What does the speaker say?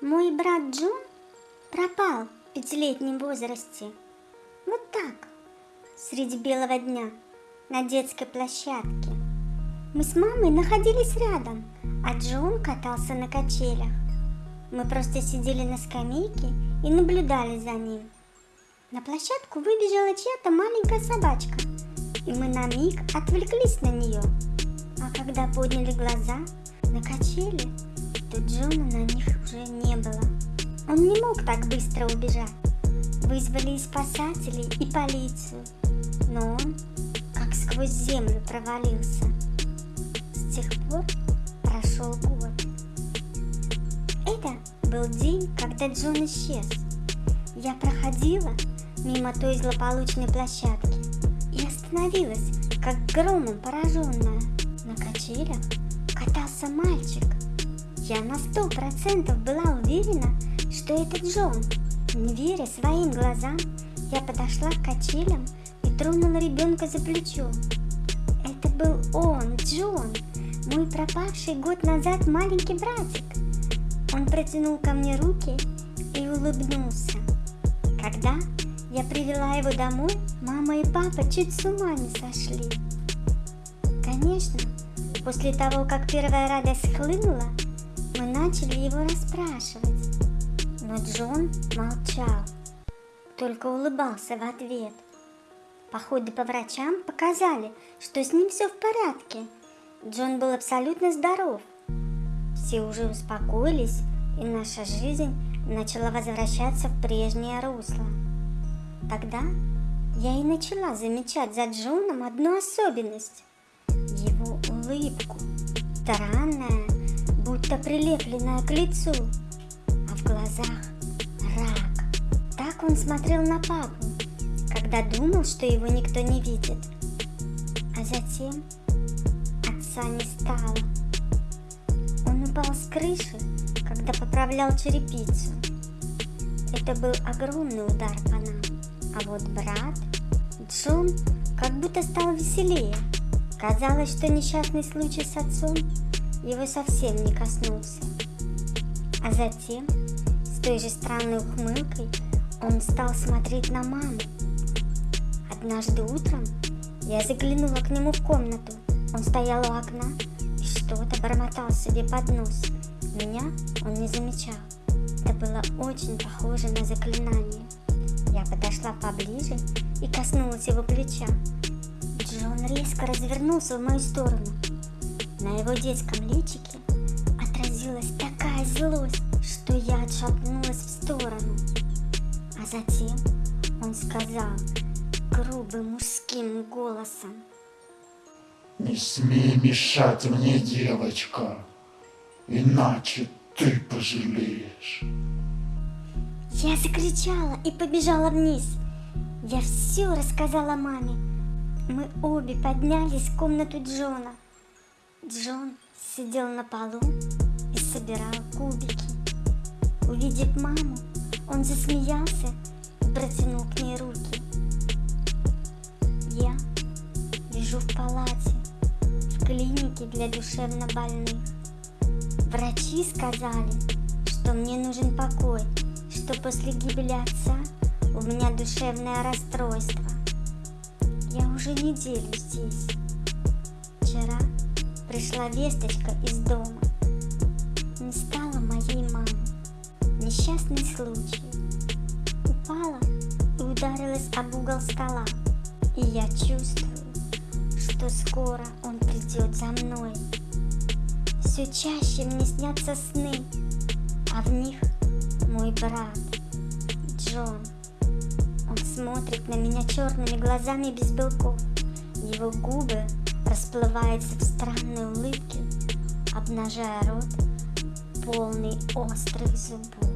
Мой брат Джон пропал в пятилетнем возрасте. Вот так, среди белого дня, на детской площадке. Мы с мамой находились рядом, а Джон катался на качелях. Мы просто сидели на скамейке и наблюдали за ним. На площадку выбежала чья-то маленькая собачка, и мы на миг отвлеклись на нее. А когда подняли глаза на качели, то Джона на них мог так быстро убежать. Вызвали и спасателей, и полицию, но он как сквозь землю провалился. С тех пор прошел год. Это был день, когда Джон исчез. Я проходила мимо той злополучной площадки и остановилась, как громом пораженная. На качелях катался мальчик. Я на сто процентов была уверена, что это Джон. Не веря своим глазам, я подошла к качелям и тронула ребенка за плечо. Это был он, Джон, мой пропавший год назад маленький братик. Он протянул ко мне руки и улыбнулся. Когда я привела его домой, мама и папа чуть с ума не сошли. Конечно, после того, как первая радость хлынула, мы начали его расспрашивать. Но Джон молчал, только улыбался в ответ. Походы по врачам показали, что с ним все в порядке. Джон был абсолютно здоров. Все уже успокоились, и наша жизнь начала возвращаться в прежнее русло. Тогда я и начала замечать за Джоном одну особенность. Его улыбку, странная, будто прилепленная к лицу, глазах рак. Так он смотрел на папу, когда думал, что его никто не видит. А затем отца не стало. Он упал с крыши, когда поправлял черепицу. Это был огромный удар по нам. А вот брат, Джон, как будто стал веселее. Казалось, что несчастный случай с отцом его совсем не коснулся. А затем, с той же странной ухмылкой, он стал смотреть на маму. Однажды утром я заглянула к нему в комнату. Он стоял у окна и что-то бормотал себе под нос. Меня он не замечал. Это было очень похоже на заклинание. Я подошла поближе и коснулась его плеча. Джон резко развернулся в мою сторону. На его детском личике отразилась такая злость, затем он сказал грубым мужским голосом. Не смей мешать мне, девочка, иначе ты пожалеешь. Я закричала и побежала вниз. Я все рассказала маме. Мы обе поднялись в комнату Джона. Джон сидел на полу и собирал кубики. Увидев маму, он засмеялся и протянул к ней руки. Я лежу в палате, в клинике для душевнобольных. Врачи сказали, что мне нужен покой, что после гибели отца у меня душевное расстройство. Я уже неделю здесь. Вчера пришла весточка из дома. Не стало моей мамы. Несчастный случай. Ударилась об угол стола. И я чувствую, что скоро он придет за мной. Все чаще мне снятся сны, а в них мой брат Джон. Он смотрит на меня черными глазами без белков. Его губы расплываются в странной улыбке, обнажая рот, полный острых зубов.